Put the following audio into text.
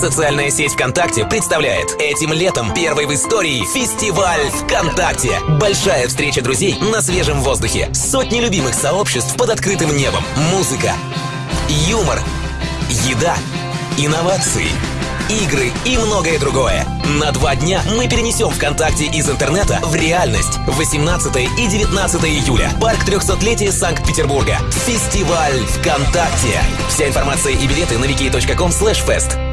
Социальная сеть ВКонтакте представляет этим летом первый в истории фестиваль ВКонтакте. Большая встреча друзей на свежем воздухе. Сотни любимых сообществ под открытым небом. Музыка, юмор, еда, инновации – игры и многое другое. На два дня мы перенесем ВКонтакте из интернета в реальность. 18 и 19 июля. Парк 300-летия Санкт-Петербурга. Фестиваль ВКонтакте. Вся информация и билеты на wiki.com/fest.